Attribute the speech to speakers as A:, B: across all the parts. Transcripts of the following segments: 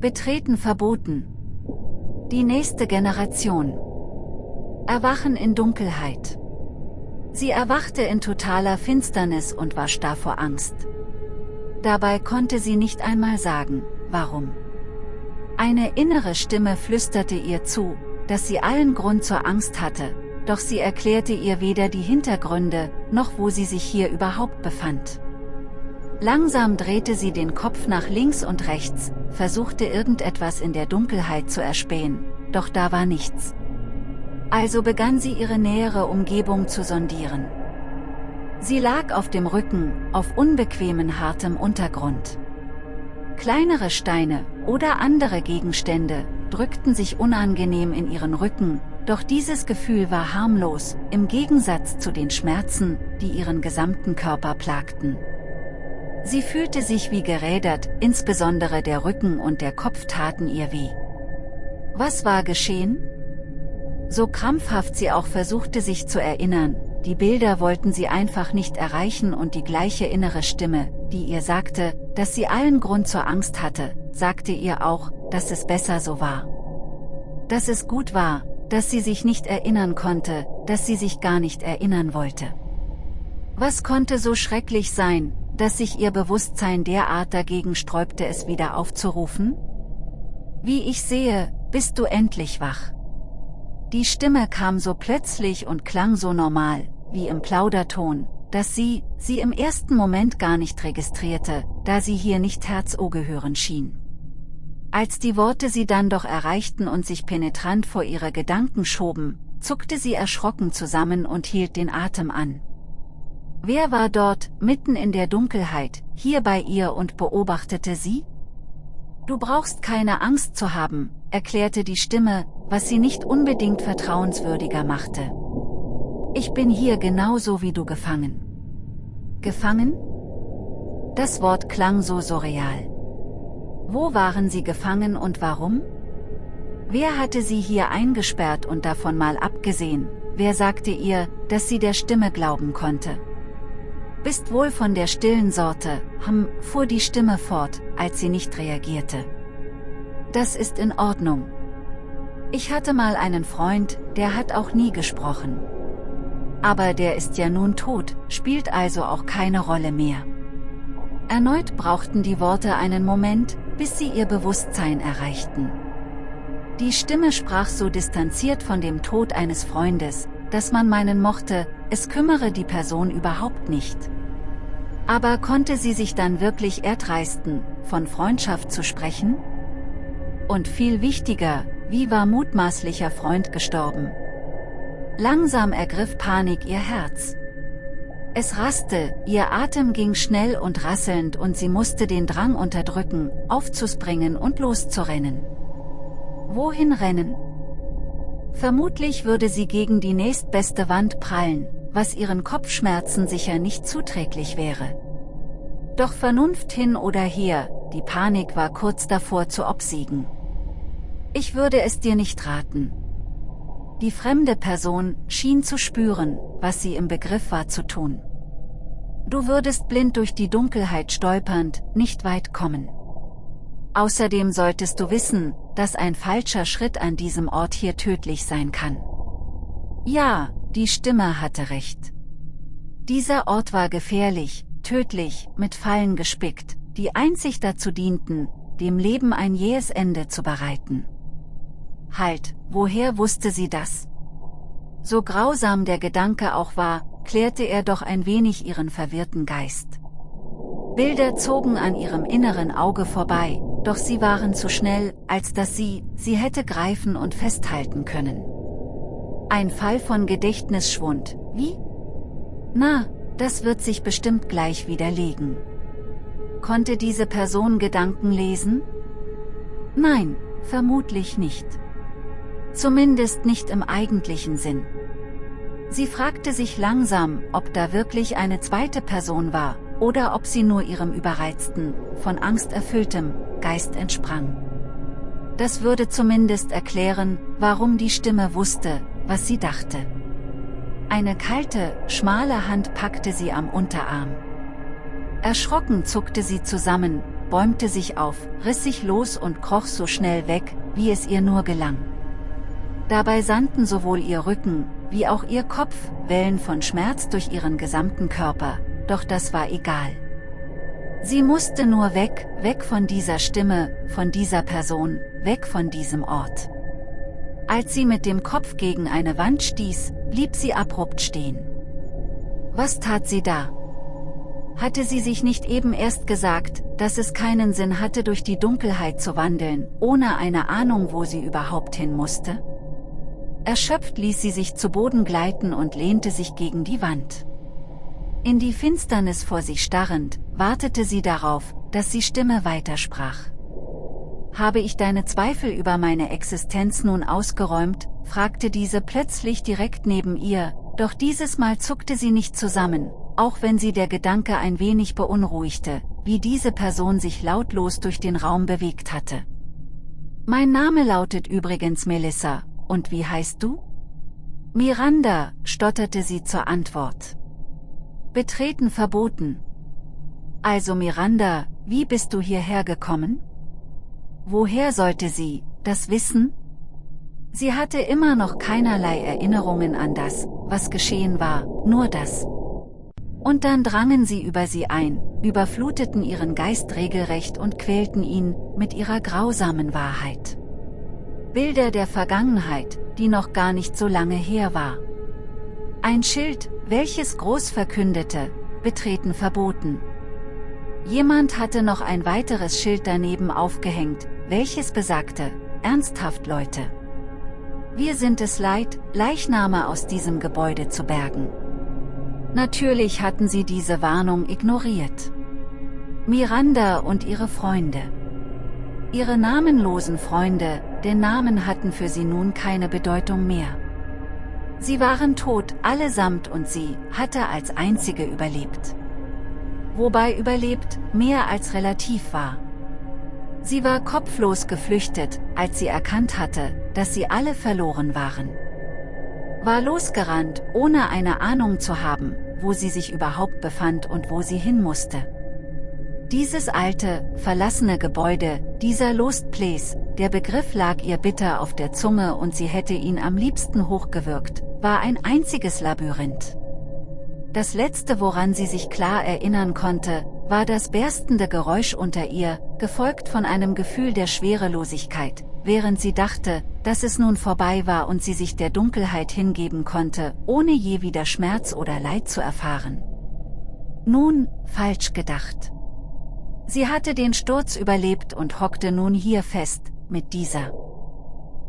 A: Betreten verboten. Die nächste Generation. Erwachen in Dunkelheit. Sie erwachte in totaler Finsternis und war starr vor Angst. Dabei konnte sie nicht einmal sagen, warum. Eine innere Stimme flüsterte ihr zu, dass sie allen Grund zur Angst hatte, doch sie erklärte ihr weder die Hintergründe, noch wo sie sich hier überhaupt befand. Langsam drehte sie den Kopf nach links und rechts, versuchte irgendetwas in der Dunkelheit zu erspähen, doch da war nichts. Also begann sie ihre nähere Umgebung zu sondieren. Sie lag auf dem Rücken, auf unbequemen hartem Untergrund. Kleinere Steine oder andere Gegenstände drückten sich unangenehm in ihren Rücken, doch dieses Gefühl war harmlos, im Gegensatz zu den Schmerzen, die ihren gesamten Körper plagten. Sie fühlte sich wie gerädert, insbesondere der Rücken und der Kopf taten ihr weh. Was war geschehen? So krampfhaft sie auch versuchte sich zu erinnern, die Bilder wollten sie einfach nicht erreichen und die gleiche innere Stimme, die ihr sagte, dass sie allen Grund zur Angst hatte, sagte ihr auch, dass es besser so war. Dass es gut war, dass sie sich nicht erinnern konnte, dass sie sich gar nicht erinnern wollte. Was konnte so schrecklich sein, dass sich ihr Bewusstsein derart dagegen sträubte es wieder aufzurufen? Wie ich sehe, bist du endlich wach. Die Stimme kam so plötzlich und klang so normal, wie im Plauderton, dass sie, sie im ersten Moment gar nicht registrierte, da sie hier nicht Herz-O gehören schien. Als die Worte sie dann doch erreichten und sich penetrant vor ihre Gedanken schoben, zuckte sie erschrocken zusammen und hielt den Atem an. Wer war dort, mitten in der Dunkelheit, hier bei ihr und beobachtete sie? Du brauchst keine Angst zu haben, erklärte die Stimme, was sie nicht unbedingt vertrauenswürdiger machte. Ich bin hier genauso wie du gefangen. Gefangen? Das Wort klang so surreal. Wo waren sie gefangen und warum? Wer hatte sie hier eingesperrt und davon mal abgesehen, wer sagte ihr, dass sie der Stimme glauben konnte? Bist wohl von der stillen Sorte, hm, fuhr die Stimme fort, als sie nicht reagierte. Das ist in Ordnung. Ich hatte mal einen Freund, der hat auch nie gesprochen. Aber der ist ja nun tot, spielt also auch keine Rolle mehr. Erneut brauchten die Worte einen Moment, bis sie ihr Bewusstsein erreichten. Die Stimme sprach so distanziert von dem Tod eines Freundes, dass man meinen mochte, es kümmere die Person überhaupt nicht. Aber konnte sie sich dann wirklich erdreisten, von Freundschaft zu sprechen? Und viel wichtiger, wie war mutmaßlicher Freund gestorben? Langsam ergriff Panik ihr Herz. Es raste, ihr Atem ging schnell und rasselnd und sie musste den Drang unterdrücken, aufzuspringen und loszurennen. Wohin rennen? Vermutlich würde sie gegen die nächstbeste Wand prallen, was ihren Kopfschmerzen sicher nicht zuträglich wäre. Doch Vernunft hin oder her, die Panik war kurz davor zu obsiegen. Ich würde es dir nicht raten. Die fremde Person schien zu spüren, was sie im Begriff war zu tun. Du würdest blind durch die Dunkelheit stolpernd, nicht weit kommen. Außerdem solltest du wissen, dass ein falscher Schritt an diesem Ort hier tödlich sein kann. Ja, die Stimme hatte recht. Dieser Ort war gefährlich, tödlich, mit Fallen gespickt, die einzig dazu dienten, dem Leben ein jähes Ende zu bereiten. Halt, woher wusste sie das? So grausam der Gedanke auch war, klärte er doch ein wenig ihren verwirrten Geist. Bilder zogen an ihrem inneren Auge vorbei, doch sie waren zu schnell, als dass sie, sie hätte greifen und festhalten können. Ein Fall von Gedächtnisschwund, wie? Na, das wird sich bestimmt gleich widerlegen. Konnte diese Person Gedanken lesen? Nein, vermutlich nicht. Zumindest nicht im eigentlichen Sinn. Sie fragte sich langsam, ob da wirklich eine zweite Person war, oder ob sie nur ihrem überreizten, von Angst erfülltem, Geist entsprang. Das würde zumindest erklären, warum die Stimme wusste, was sie dachte. Eine kalte, schmale Hand packte sie am Unterarm. Erschrocken zuckte sie zusammen, bäumte sich auf, riss sich los und kroch so schnell weg, wie es ihr nur gelang. Dabei sandten sowohl ihr Rücken, wie auch ihr Kopf, Wellen von Schmerz durch ihren gesamten Körper, doch das war egal. Sie musste nur weg, weg von dieser Stimme, von dieser Person, weg von diesem Ort. Als sie mit dem Kopf gegen eine Wand stieß, blieb sie abrupt stehen. Was tat sie da? Hatte sie sich nicht eben erst gesagt, dass es keinen Sinn hatte durch die Dunkelheit zu wandeln, ohne eine Ahnung wo sie überhaupt hin musste? Erschöpft ließ sie sich zu Boden gleiten und lehnte sich gegen die Wand. In die Finsternis vor sich starrend, wartete sie darauf, dass die Stimme weitersprach. Habe ich deine Zweifel über meine Existenz nun ausgeräumt, fragte diese plötzlich direkt neben ihr, doch dieses Mal zuckte sie nicht zusammen, auch wenn sie der Gedanke ein wenig beunruhigte, wie diese Person sich lautlos durch den Raum bewegt hatte. Mein Name lautet übrigens Melissa, und wie heißt du? Miranda, stotterte sie zur Antwort. Betreten verboten. Also Miranda, wie bist du hierher gekommen? Woher sollte sie, das wissen? Sie hatte immer noch keinerlei Erinnerungen an das, was geschehen war, nur das. Und dann drangen sie über sie ein, überfluteten ihren Geist regelrecht und quälten ihn, mit ihrer grausamen Wahrheit. Bilder der Vergangenheit, die noch gar nicht so lange her war. Ein Schild, welches groß verkündete, betreten verboten. Jemand hatte noch ein weiteres Schild daneben aufgehängt, welches besagte, ernsthaft Leute. Wir sind es leid, Leichname aus diesem Gebäude zu bergen. Natürlich hatten sie diese Warnung ignoriert. Miranda und ihre Freunde. Ihre namenlosen Freunde, denn Namen hatten für sie nun keine Bedeutung mehr. Sie waren tot, allesamt und sie hatte als einzige überlebt. Wobei überlebt mehr als relativ war. Sie war kopflos geflüchtet, als sie erkannt hatte, dass sie alle verloren waren. War losgerannt, ohne eine Ahnung zu haben, wo sie sich überhaupt befand und wo sie hin musste. Dieses alte, verlassene Gebäude, dieser Lost Place, der Begriff lag ihr bitter auf der Zunge und sie hätte ihn am liebsten hochgewirkt, war ein einziges Labyrinth. Das letzte woran sie sich klar erinnern konnte, war das berstende Geräusch unter ihr, gefolgt von einem Gefühl der Schwerelosigkeit, während sie dachte, dass es nun vorbei war und sie sich der Dunkelheit hingeben konnte, ohne je wieder Schmerz oder Leid zu erfahren. Nun, falsch gedacht. Sie hatte den Sturz überlebt und hockte nun hier fest, mit dieser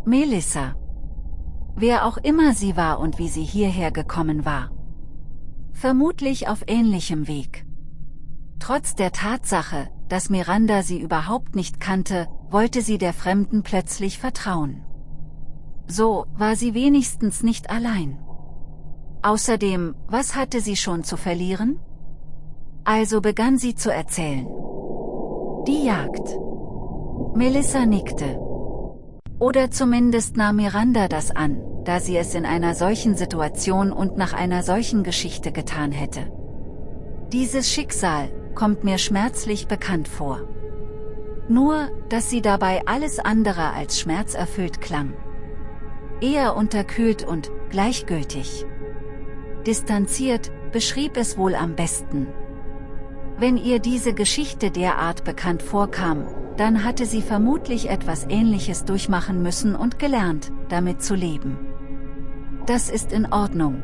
A: Melissa. Wer auch immer sie war und wie sie hierher gekommen war. Vermutlich auf ähnlichem Weg. Trotz der Tatsache, dass Miranda sie überhaupt nicht kannte, wollte sie der Fremden plötzlich vertrauen. So war sie wenigstens nicht allein. Außerdem, was hatte sie schon zu verlieren? Also begann sie zu erzählen. Die Jagd. Melissa nickte. Oder zumindest nahm Miranda das an, da sie es in einer solchen Situation und nach einer solchen Geschichte getan hätte. Dieses Schicksal kommt mir schmerzlich bekannt vor. Nur, dass sie dabei alles andere als schmerzerfüllt klang. Eher unterkühlt und gleichgültig. Distanziert, beschrieb es wohl am besten. Wenn ihr diese Geschichte derart bekannt vorkam, dann hatte sie vermutlich etwas Ähnliches durchmachen müssen und gelernt, damit zu leben. Das ist in Ordnung.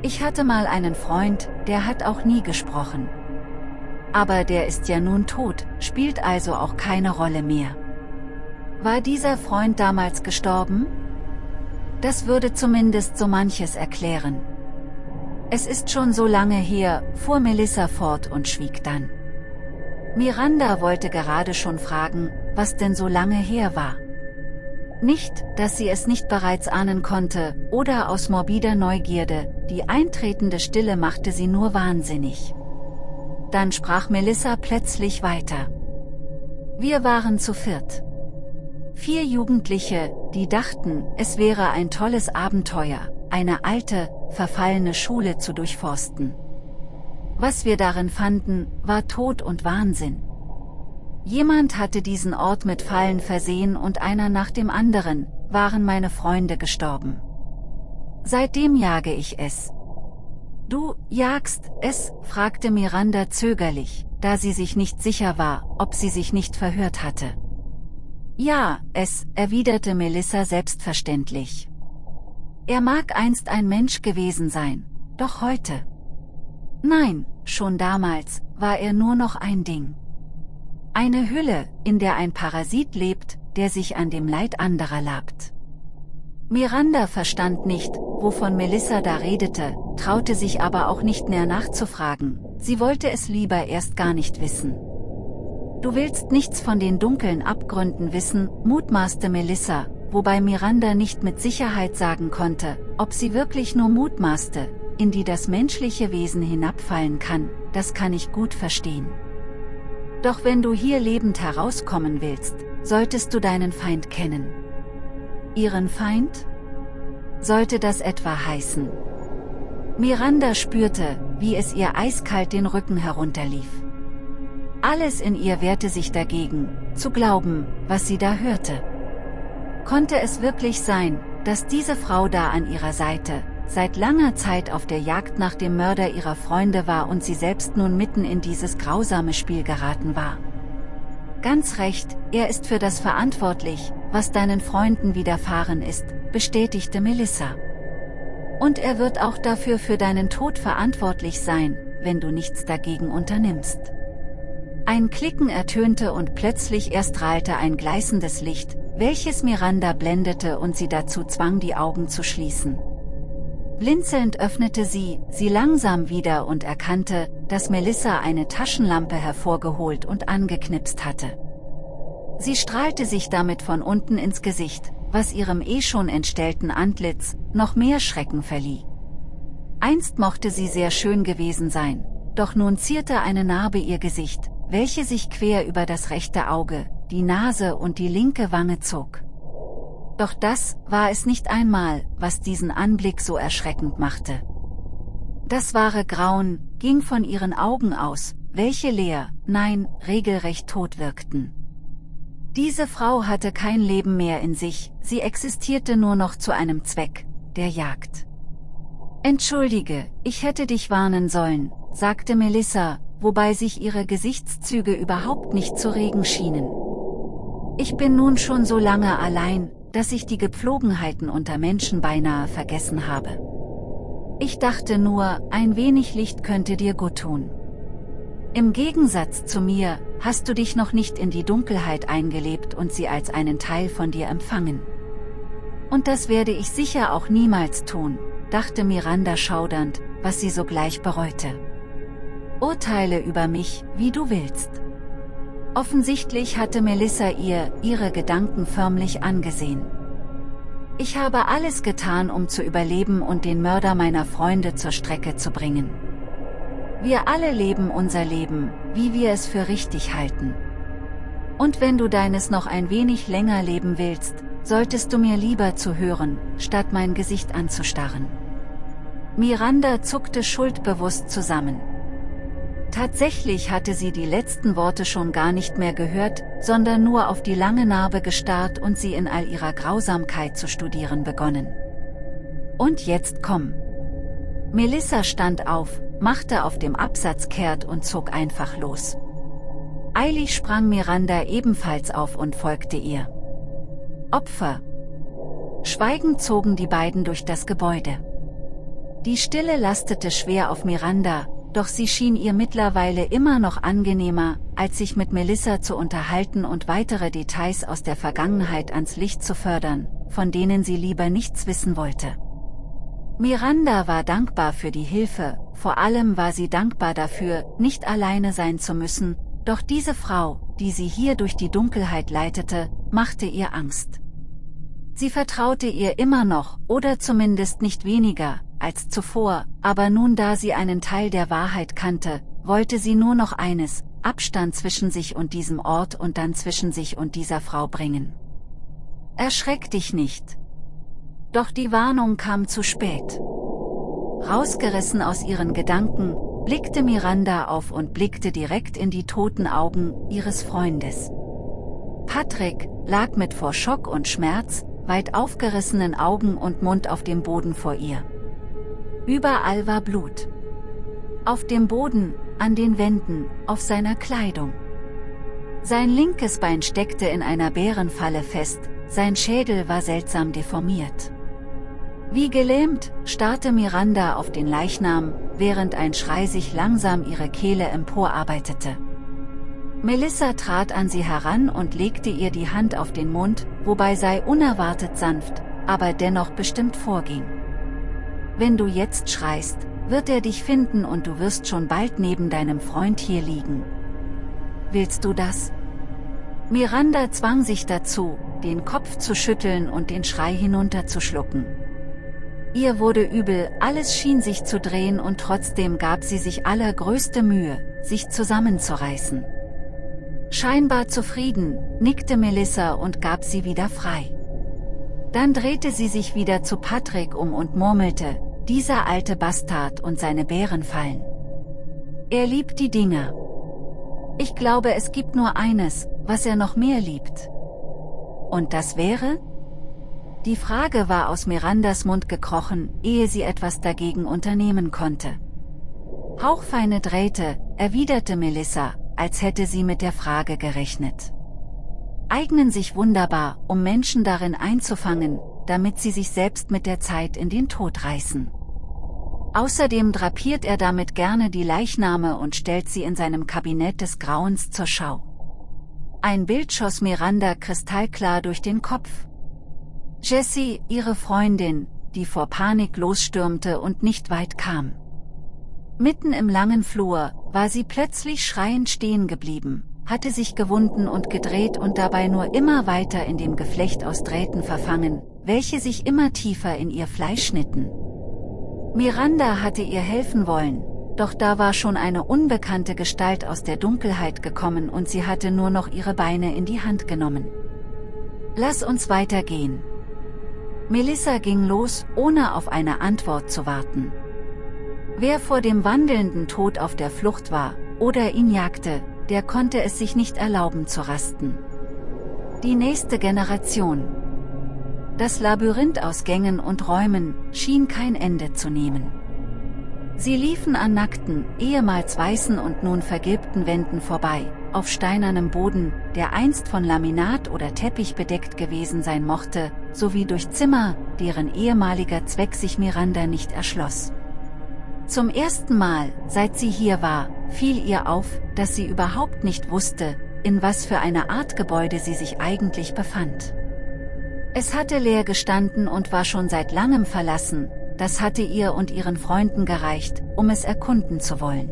A: Ich hatte mal einen Freund, der hat auch nie gesprochen. Aber der ist ja nun tot, spielt also auch keine Rolle mehr. War dieser Freund damals gestorben? Das würde zumindest so manches erklären. Es ist schon so lange her, fuhr Melissa fort und schwieg dann. Miranda wollte gerade schon fragen, was denn so lange her war. Nicht, dass sie es nicht bereits ahnen konnte, oder aus morbider Neugierde, die eintretende Stille machte sie nur wahnsinnig. Dann sprach Melissa plötzlich weiter. Wir waren zu viert. Vier Jugendliche, die dachten, es wäre ein tolles Abenteuer, eine alte, verfallene Schule zu durchforsten. Was wir darin fanden, war Tod und Wahnsinn. Jemand hatte diesen Ort mit Fallen versehen und einer nach dem anderen, waren meine Freunde gestorben. Seitdem jage ich es. Du, jagst es? fragte Miranda zögerlich, da sie sich nicht sicher war, ob sie sich nicht verhört hatte. Ja, es, erwiderte Melissa selbstverständlich. Er mag einst ein Mensch gewesen sein, doch heute. Nein, schon damals, war er nur noch ein Ding. Eine Hülle, in der ein Parasit lebt, der sich an dem Leid anderer labt. Miranda verstand nicht, wovon Melissa da redete, traute sich aber auch nicht näher nachzufragen, sie wollte es lieber erst gar nicht wissen. Du willst nichts von den dunklen Abgründen wissen, mutmaßte Melissa, wobei Miranda nicht mit Sicherheit sagen konnte, ob sie wirklich nur mutmaßte, in die das menschliche Wesen hinabfallen kann, das kann ich gut verstehen. Doch wenn du hier lebend herauskommen willst, solltest du deinen Feind kennen. Ihren Feind? Sollte das etwa heißen? Miranda spürte, wie es ihr eiskalt den Rücken herunterlief. Alles in ihr wehrte sich dagegen, zu glauben, was sie da hörte. Konnte es wirklich sein, dass diese Frau da an ihrer Seite, seit langer Zeit auf der Jagd nach dem Mörder ihrer Freunde war und sie selbst nun mitten in dieses grausame Spiel geraten war? Ganz recht, er ist für das verantwortlich, was deinen Freunden widerfahren ist, bestätigte Melissa. Und er wird auch dafür für deinen Tod verantwortlich sein, wenn du nichts dagegen unternimmst. Ein Klicken ertönte und plötzlich erstrahlte ein gleißendes Licht, welches Miranda blendete und sie dazu zwang die Augen zu schließen. Blinzelnd öffnete sie, sie langsam wieder und erkannte, dass Melissa eine Taschenlampe hervorgeholt und angeknipst hatte. Sie strahlte sich damit von unten ins Gesicht, was ihrem eh schon entstellten Antlitz noch mehr Schrecken verlieh. Einst mochte sie sehr schön gewesen sein, doch nun zierte eine Narbe ihr Gesicht, welche sich quer über das rechte Auge, die Nase und die linke Wange zog. Doch das war es nicht einmal, was diesen Anblick so erschreckend machte. Das wahre Grauen ging von ihren Augen aus, welche leer, nein, regelrecht tot wirkten. Diese Frau hatte kein Leben mehr in sich, sie existierte nur noch zu einem Zweck, der Jagd. Entschuldige, ich hätte dich warnen sollen, sagte Melissa, wobei sich ihre Gesichtszüge überhaupt nicht zu regen schienen. Ich bin nun schon so lange allein, dass ich die Gepflogenheiten unter Menschen beinahe vergessen habe. Ich dachte nur, ein wenig Licht könnte dir gut tun. Im Gegensatz zu mir, hast du dich noch nicht in die Dunkelheit eingelebt und sie als einen Teil von dir empfangen. Und das werde ich sicher auch niemals tun, dachte Miranda schaudernd, was sie sogleich bereute. Urteile über mich, wie du willst. Offensichtlich hatte Melissa ihr, ihre Gedanken förmlich angesehen. Ich habe alles getan, um zu überleben und den Mörder meiner Freunde zur Strecke zu bringen. Wir alle leben unser Leben, wie wir es für richtig halten. Und wenn du deines noch ein wenig länger leben willst, solltest du mir lieber zuhören, statt mein Gesicht anzustarren. Miranda zuckte schuldbewusst zusammen. Tatsächlich hatte sie die letzten Worte schon gar nicht mehr gehört, sondern nur auf die lange Narbe gestarrt und sie in all ihrer Grausamkeit zu studieren begonnen. Und jetzt komm. Melissa stand auf, machte auf dem Absatz kehrt und zog einfach los. Eilig sprang Miranda ebenfalls auf und folgte ihr. Opfer. Schweigend zogen die beiden durch das Gebäude. Die Stille lastete schwer auf Miranda, doch sie schien ihr mittlerweile immer noch angenehmer, als sich mit Melissa zu unterhalten und weitere Details aus der Vergangenheit ans Licht zu fördern, von denen sie lieber nichts wissen wollte. Miranda war dankbar für die Hilfe, vor allem war sie dankbar dafür, nicht alleine sein zu müssen, doch diese Frau, die sie hier durch die Dunkelheit leitete, machte ihr Angst. Sie vertraute ihr immer noch, oder zumindest nicht weniger, als zuvor, aber nun da sie einen Teil der Wahrheit kannte, wollte sie nur noch eines, Abstand zwischen sich und diesem Ort und dann zwischen sich und dieser Frau bringen. Erschreck dich nicht. Doch die Warnung kam zu spät. Rausgerissen aus ihren Gedanken, blickte Miranda auf und blickte direkt in die toten Augen ihres Freundes. Patrick lag mit vor Schock und Schmerz, weit aufgerissenen Augen und Mund auf dem Boden vor ihr. Überall war Blut. Auf dem Boden, an den Wänden, auf seiner Kleidung. Sein linkes Bein steckte in einer Bärenfalle fest, sein Schädel war seltsam deformiert. Wie gelähmt, starrte Miranda auf den Leichnam, während ein Schrei sich langsam ihre Kehle emporarbeitete. Melissa trat an sie heran und legte ihr die Hand auf den Mund, wobei sei unerwartet sanft, aber dennoch bestimmt vorging. Wenn du jetzt schreist, wird er dich finden und du wirst schon bald neben deinem Freund hier liegen. Willst du das? Miranda zwang sich dazu, den Kopf zu schütteln und den Schrei hinunterzuschlucken. Ihr wurde übel, alles schien sich zu drehen und trotzdem gab sie sich allergrößte Mühe, sich zusammenzureißen. Scheinbar zufrieden, nickte Melissa und gab sie wieder frei. Dann drehte sie sich wieder zu Patrick um und murmelte, dieser alte Bastard und seine Bärenfallen. Er liebt die Dinge. Ich glaube es gibt nur eines, was er noch mehr liebt. Und das wäre? Die Frage war aus Mirandas Mund gekrochen, ehe sie etwas dagegen unternehmen konnte. Hauchfeine Drähte, erwiderte Melissa, als hätte sie mit der Frage gerechnet. Eignen sich wunderbar, um Menschen darin einzufangen, damit sie sich selbst mit der Zeit in den Tod reißen. Außerdem drapiert er damit gerne die Leichname und stellt sie in seinem Kabinett des Grauens zur Schau. Ein Bild schoss Miranda kristallklar durch den Kopf. Jessie, ihre Freundin, die vor Panik losstürmte und nicht weit kam. Mitten im langen Flur, war sie plötzlich schreiend stehen geblieben, hatte sich gewunden und gedreht und dabei nur immer weiter in dem Geflecht aus Drähten verfangen, welche sich immer tiefer in ihr Fleisch schnitten. Miranda hatte ihr helfen wollen, doch da war schon eine unbekannte Gestalt aus der Dunkelheit gekommen und sie hatte nur noch ihre Beine in die Hand genommen. Lass uns weitergehen. Melissa ging los, ohne auf eine Antwort zu warten. Wer vor dem wandelnden Tod auf der Flucht war, oder ihn jagte, der konnte es sich nicht erlauben zu rasten. Die nächste Generation. Das Labyrinth aus Gängen und Räumen schien kein Ende zu nehmen. Sie liefen an nackten, ehemals weißen und nun vergilbten Wänden vorbei, auf steinernem Boden, der einst von Laminat oder Teppich bedeckt gewesen sein mochte, sowie durch Zimmer, deren ehemaliger Zweck sich Miranda nicht erschloss. Zum ersten Mal, seit sie hier war, fiel ihr auf, dass sie überhaupt nicht wusste, in was für eine Art Gebäude sie sich eigentlich befand. Es hatte leer gestanden und war schon seit langem verlassen, das hatte ihr und ihren Freunden gereicht, um es erkunden zu wollen.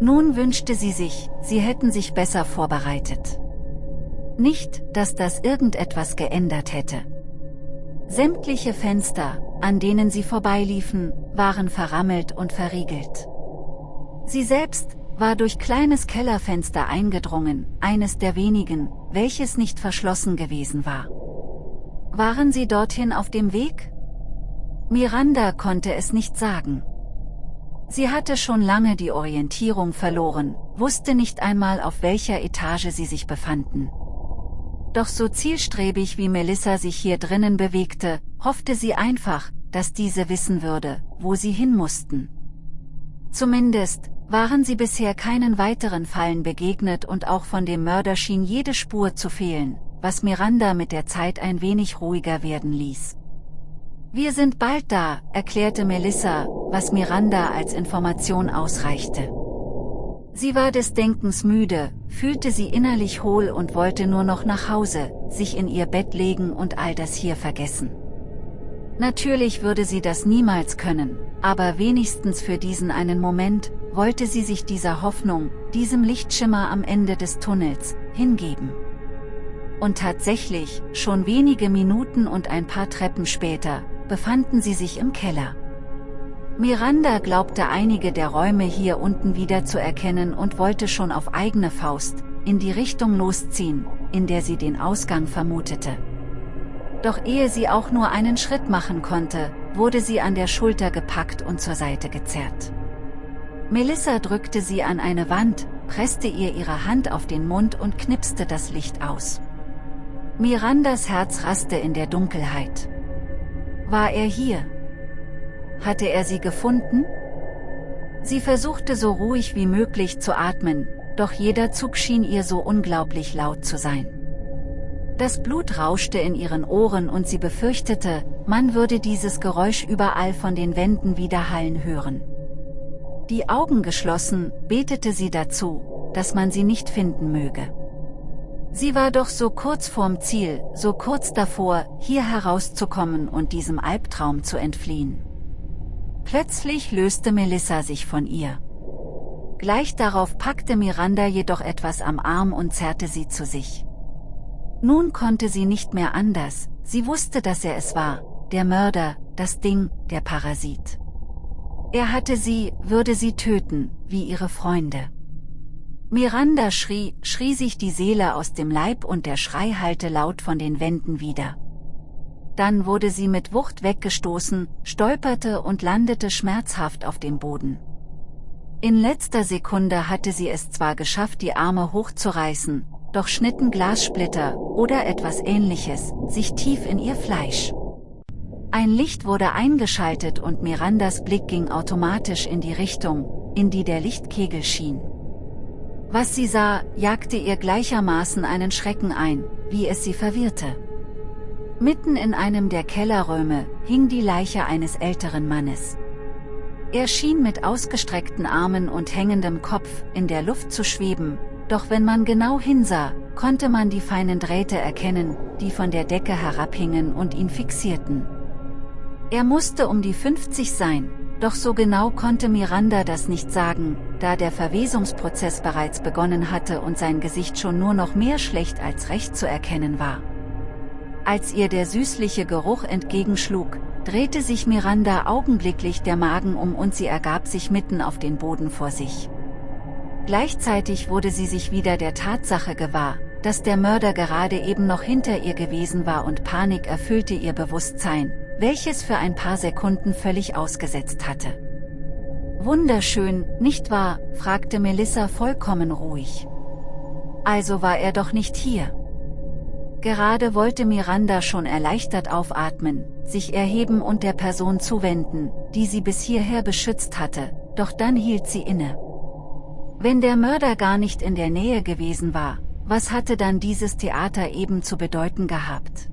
A: Nun wünschte sie sich, sie hätten sich besser vorbereitet. Nicht, dass das irgendetwas geändert hätte. Sämtliche Fenster, an denen sie vorbeiliefen, waren verrammelt und verriegelt. Sie selbst war durch kleines Kellerfenster eingedrungen, eines der wenigen, welches nicht verschlossen gewesen war. Waren sie dorthin auf dem Weg? Miranda konnte es nicht sagen. Sie hatte schon lange die Orientierung verloren, wusste nicht einmal auf welcher Etage sie sich befanden. Doch so zielstrebig wie Melissa sich hier drinnen bewegte, hoffte sie einfach, dass diese wissen würde, wo sie hin mussten. Zumindest, waren sie bisher keinen weiteren Fallen begegnet und auch von dem Mörder schien jede Spur zu fehlen, was Miranda mit der Zeit ein wenig ruhiger werden ließ. Wir sind bald da, erklärte Melissa, was Miranda als Information ausreichte. Sie war des Denkens müde, fühlte sie innerlich hohl und wollte nur noch nach Hause, sich in ihr Bett legen und all das hier vergessen. Natürlich würde sie das niemals können, aber wenigstens für diesen einen Moment, wollte sie sich dieser Hoffnung, diesem Lichtschimmer am Ende des Tunnels, hingeben. Und tatsächlich, schon wenige Minuten und ein paar Treppen später, befanden sie sich im Keller. Miranda glaubte einige der Räume hier unten wieder zu erkennen und wollte schon auf eigene Faust, in die Richtung losziehen, in der sie den Ausgang vermutete. Doch ehe sie auch nur einen Schritt machen konnte, wurde sie an der Schulter gepackt und zur Seite gezerrt. Melissa drückte sie an eine Wand, presste ihr ihre Hand auf den Mund und knipste das Licht aus. Mirandas Herz raste in der Dunkelheit. War er hier? Hatte er sie gefunden? Sie versuchte so ruhig wie möglich zu atmen, doch jeder Zug schien ihr so unglaublich laut zu sein. Das Blut rauschte in ihren Ohren und sie befürchtete, man würde dieses Geräusch überall von den Wänden widerhallen hören. Die Augen geschlossen, betete sie dazu, dass man sie nicht finden möge. Sie war doch so kurz vorm Ziel, so kurz davor, hier herauszukommen und diesem Albtraum zu entfliehen. Plötzlich löste Melissa sich von ihr. Gleich darauf packte Miranda jedoch etwas am Arm und zerrte sie zu sich. Nun konnte sie nicht mehr anders, sie wusste, dass er es war, der Mörder, das Ding, der Parasit. Er hatte sie, würde sie töten, wie ihre Freunde. Miranda schrie, schrie sich die Seele aus dem Leib und der Schrei hallte laut von den Wänden wieder. Dann wurde sie mit Wucht weggestoßen, stolperte und landete schmerzhaft auf dem Boden. In letzter Sekunde hatte sie es zwar geschafft die Arme hochzureißen, doch schnitten Glassplitter, oder etwas ähnliches, sich tief in ihr Fleisch. Ein Licht wurde eingeschaltet und Mirandas Blick ging automatisch in die Richtung, in die der Lichtkegel schien. Was sie sah, jagte ihr gleichermaßen einen Schrecken ein, wie es sie verwirrte. Mitten in einem der Kellerräume hing die Leiche eines älteren Mannes. Er schien mit ausgestreckten Armen und hängendem Kopf in der Luft zu schweben, doch wenn man genau hinsah, konnte man die feinen Drähte erkennen, die von der Decke herabhingen und ihn fixierten. Er musste um die 50 sein, doch so genau konnte Miranda das nicht sagen, da der Verwesungsprozess bereits begonnen hatte und sein Gesicht schon nur noch mehr schlecht als recht zu erkennen war. Als ihr der süßliche Geruch entgegenschlug, drehte sich Miranda augenblicklich der Magen um und sie ergab sich mitten auf den Boden vor sich. Gleichzeitig wurde sie sich wieder der Tatsache gewahr, dass der Mörder gerade eben noch hinter ihr gewesen war und Panik erfüllte ihr Bewusstsein, welches für ein paar Sekunden völlig ausgesetzt hatte. Wunderschön, nicht wahr, fragte Melissa vollkommen ruhig. Also war er doch nicht hier. Gerade wollte Miranda schon erleichtert aufatmen, sich erheben und der Person zuwenden, die sie bis hierher beschützt hatte, doch dann hielt sie inne. Wenn der Mörder gar nicht in der Nähe gewesen war, was hatte dann dieses Theater eben zu bedeuten gehabt?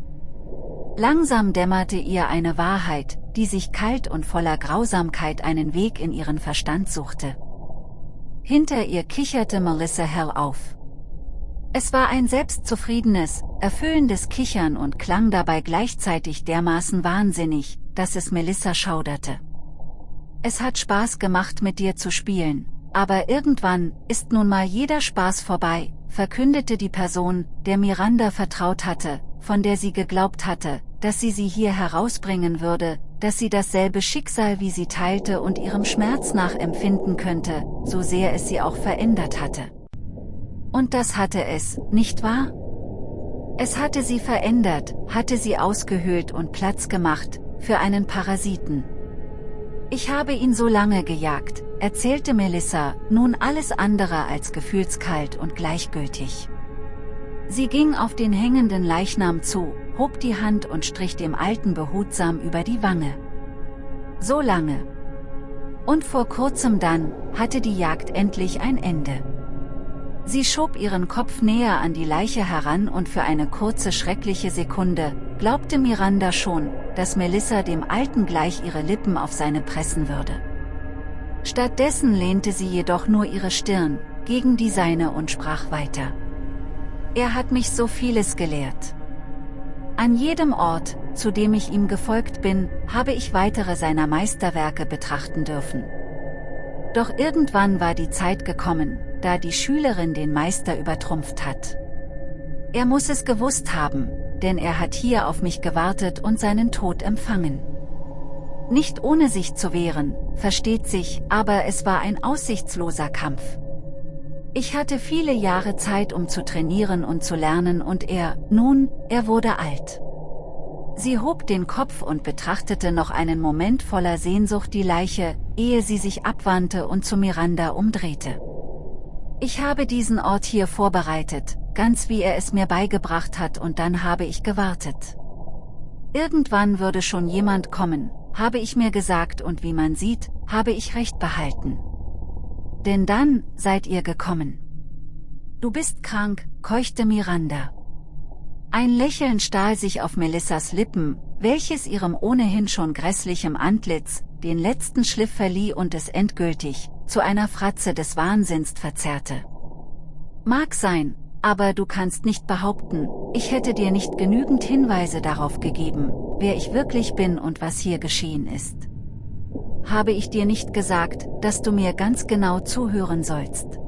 A: Langsam dämmerte ihr eine Wahrheit, die sich kalt und voller Grausamkeit einen Weg in ihren Verstand suchte. Hinter ihr kicherte Melissa hell auf. Es war ein selbstzufriedenes, erfüllendes Kichern und klang dabei gleichzeitig dermaßen wahnsinnig, dass es Melissa schauderte. Es hat Spaß gemacht mit dir zu spielen, aber irgendwann ist nun mal jeder Spaß vorbei, verkündete die Person, der Miranda vertraut hatte, von der sie geglaubt hatte, dass sie sie hier herausbringen würde, dass sie dasselbe Schicksal wie sie teilte und ihrem Schmerz nachempfinden könnte, so sehr es sie auch verändert hatte. Und das hatte es, nicht wahr? Es hatte sie verändert, hatte sie ausgehöhlt und Platz gemacht, für einen Parasiten. Ich habe ihn so lange gejagt, erzählte Melissa, nun alles andere als gefühlskalt und gleichgültig. Sie ging auf den hängenden Leichnam zu, hob die Hand und strich dem Alten behutsam über die Wange. So lange. Und vor kurzem dann, hatte die Jagd endlich ein Ende. Sie schob ihren Kopf näher an die Leiche heran und für eine kurze schreckliche Sekunde, glaubte Miranda schon, dass Melissa dem Alten gleich ihre Lippen auf seine pressen würde. Stattdessen lehnte sie jedoch nur ihre Stirn, gegen die seine und sprach weiter. Er hat mich so vieles gelehrt. An jedem Ort, zu dem ich ihm gefolgt bin, habe ich weitere seiner Meisterwerke betrachten dürfen. Doch irgendwann war die Zeit gekommen, da die Schülerin den Meister übertrumpft hat. Er muss es gewusst haben, denn er hat hier auf mich gewartet und seinen Tod empfangen. Nicht ohne sich zu wehren, versteht sich, aber es war ein aussichtsloser Kampf. Ich hatte viele Jahre Zeit um zu trainieren und zu lernen und er, nun, er wurde alt. Sie hob den Kopf und betrachtete noch einen Moment voller Sehnsucht die Leiche, ehe sie sich abwandte und zu Miranda umdrehte. Ich habe diesen Ort hier vorbereitet, ganz wie er es mir beigebracht hat und dann habe ich gewartet. Irgendwann würde schon jemand kommen, habe ich mir gesagt und wie man sieht, habe ich recht behalten. Denn dann seid ihr gekommen. Du bist krank, keuchte Miranda. Ein Lächeln stahl sich auf Melissas Lippen, welches ihrem ohnehin schon grässlichem Antlitz, den letzten Schliff verlieh und es endgültig, zu einer Fratze des Wahnsinns verzerrte. Mag sein, aber du kannst nicht behaupten, ich hätte dir nicht genügend Hinweise darauf gegeben, wer ich wirklich bin und was hier geschehen ist. Habe ich dir nicht gesagt, dass du mir ganz genau zuhören sollst?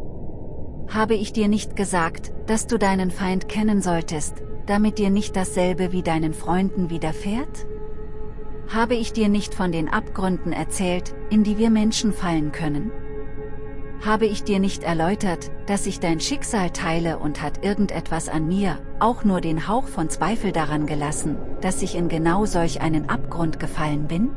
A: Habe ich dir nicht gesagt, dass du deinen Feind kennen solltest, damit dir nicht dasselbe wie deinen Freunden widerfährt? Habe ich dir nicht von den Abgründen erzählt, in die wir Menschen fallen können? Habe ich dir nicht erläutert, dass ich dein Schicksal teile und hat irgendetwas an mir, auch nur den Hauch von Zweifel daran gelassen, dass ich in genau solch einen Abgrund gefallen bin?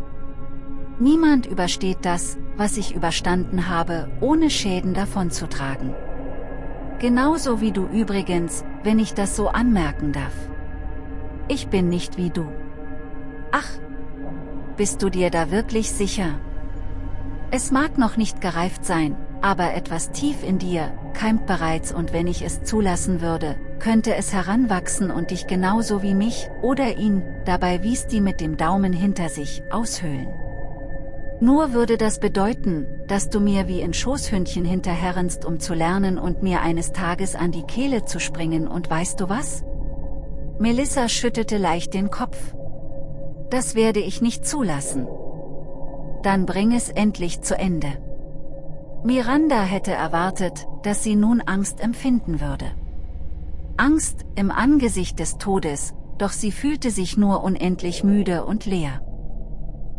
A: Niemand übersteht das, was ich überstanden habe, ohne Schäden davonzutragen. Genauso wie du übrigens, wenn ich das so anmerken darf. Ich bin nicht wie du. Ach, bist du dir da wirklich sicher? Es mag noch nicht gereift sein, aber etwas tief in dir, keimt bereits und wenn ich es zulassen würde, könnte es heranwachsen und dich genauso wie mich, oder ihn, dabei wies die mit dem Daumen hinter sich, aushöhlen. Nur würde das bedeuten, dass du mir wie in Schoßhündchen hinterherrenst um zu lernen und mir eines Tages an die Kehle zu springen und weißt du was? Melissa schüttelte leicht den Kopf. Das werde ich nicht zulassen. Dann bring es endlich zu Ende. Miranda hätte erwartet, dass sie nun Angst empfinden würde. Angst im Angesicht des Todes, doch sie fühlte sich nur unendlich müde und leer.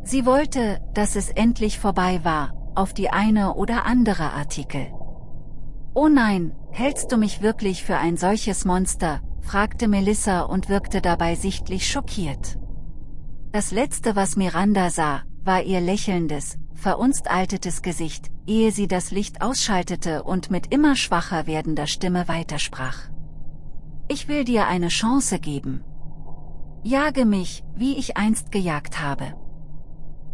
A: Sie wollte, dass es endlich vorbei war, auf die eine oder andere Artikel. Oh nein, hältst du mich wirklich für ein solches Monster, fragte Melissa und wirkte dabei sichtlich schockiert. Das letzte was Miranda sah, war ihr lächelndes, verunstaltetes Gesicht, ehe sie das Licht ausschaltete und mit immer schwacher werdender Stimme weitersprach. Ich will dir eine Chance geben. Jage mich, wie ich einst gejagt habe.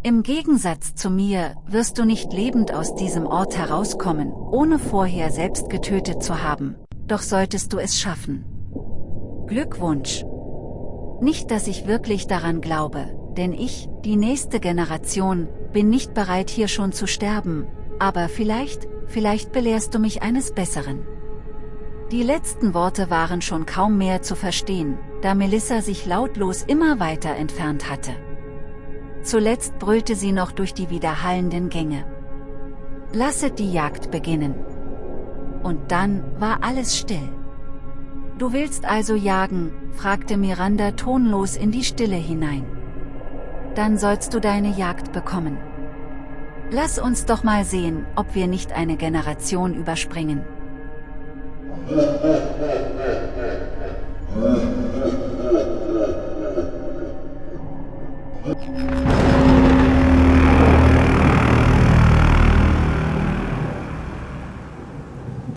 A: Im Gegensatz zu mir, wirst du nicht lebend aus diesem Ort herauskommen, ohne vorher selbst getötet zu haben, doch solltest du es schaffen. Glückwunsch! Nicht dass ich wirklich daran glaube, denn ich, die nächste Generation, bin nicht bereit hier schon zu sterben, aber vielleicht, vielleicht belehrst du mich eines Besseren. Die letzten Worte waren schon kaum mehr zu verstehen, da Melissa sich lautlos immer weiter entfernt hatte. Zuletzt brüllte sie noch durch die widerhallenden Gänge. Lasset die Jagd beginnen. Und dann war alles still. Du willst also jagen, fragte Miranda tonlos in die Stille hinein. Dann sollst du deine Jagd bekommen. Lass uns doch mal sehen, ob wir nicht eine Generation überspringen.